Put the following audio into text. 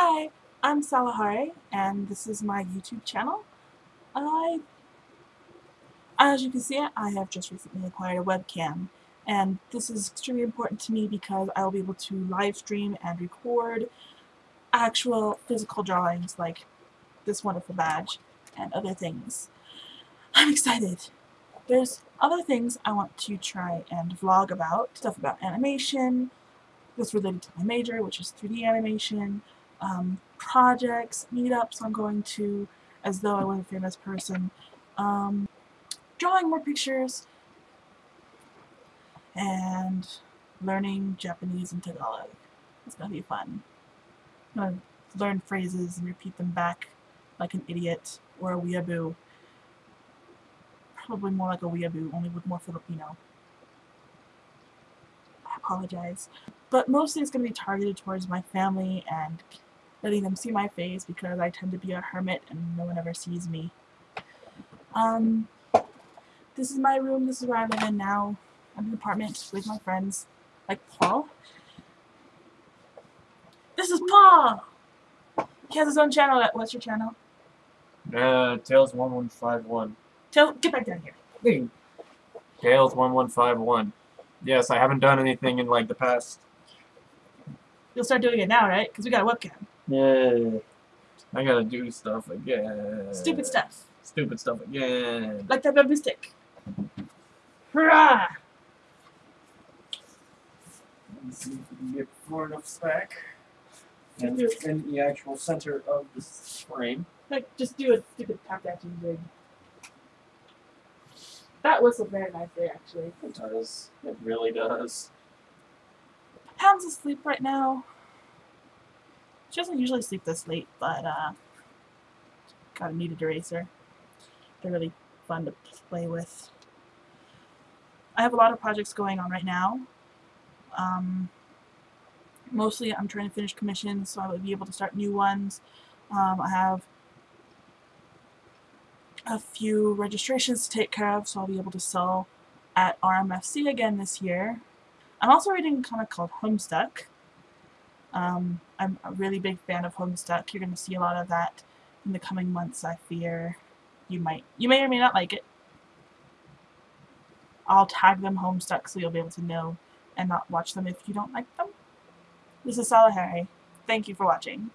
Hi, I'm Salahare, and this is my YouTube channel. I, as you can see, I have just recently acquired a webcam, and this is extremely important to me because I will be able to live stream and record actual physical drawings like this wonderful badge and other things. I'm excited! There's other things I want to try and vlog about, stuff about animation, that's related to my major, which is 3D animation, um, projects, meetups I'm going to, as though I was a famous person, um, drawing more pictures, and learning Japanese and Tagalog. It's gonna be fun. I'm gonna learn phrases and repeat them back like an idiot or a weeaboo. Probably more like a weeaboo, only with more Filipino. I apologize. But mostly it's going to be targeted towards my family and letting them see my face because I tend to be a hermit and no one ever sees me. Um, this is my room, this is where I live in now. I'm in an apartment with my friends, like Paul. This is Paul! He has his own channel. What's your channel? Uh, Tails1151. Tell, get back down here. Hey. Tails1151. Yes, I haven't done anything in like the past. You'll start doing it now, right? Because we got a webcam. Yeah. I gotta do stuff again. Stupid stuff. Stupid stuff again. Like that bamboo stick. Hurrah! Let's see if we can get far enough back. And in the actual center of the frame. Like, just do a stupid tap dancing jig. That whistled very nicely, actually. It does. It really does. Pound's asleep right now. She doesn't usually sleep this late, but uh, got a kneaded eraser. They're really fun to play with. I have a lot of projects going on right now. Um, mostly I'm trying to finish commissions so I would be able to start new ones. Um, I have a few registrations to take care of so I'll be able to sell at RMFC again this year. I'm also reading a comic called Homestuck. Um, I'm a really big fan of Homestuck. You're going to see a lot of that in the coming months, I fear. You might, you may or may not like it. I'll tag them Homestuck so you'll be able to know and not watch them if you don't like them. This is Salahari. Thank you for watching.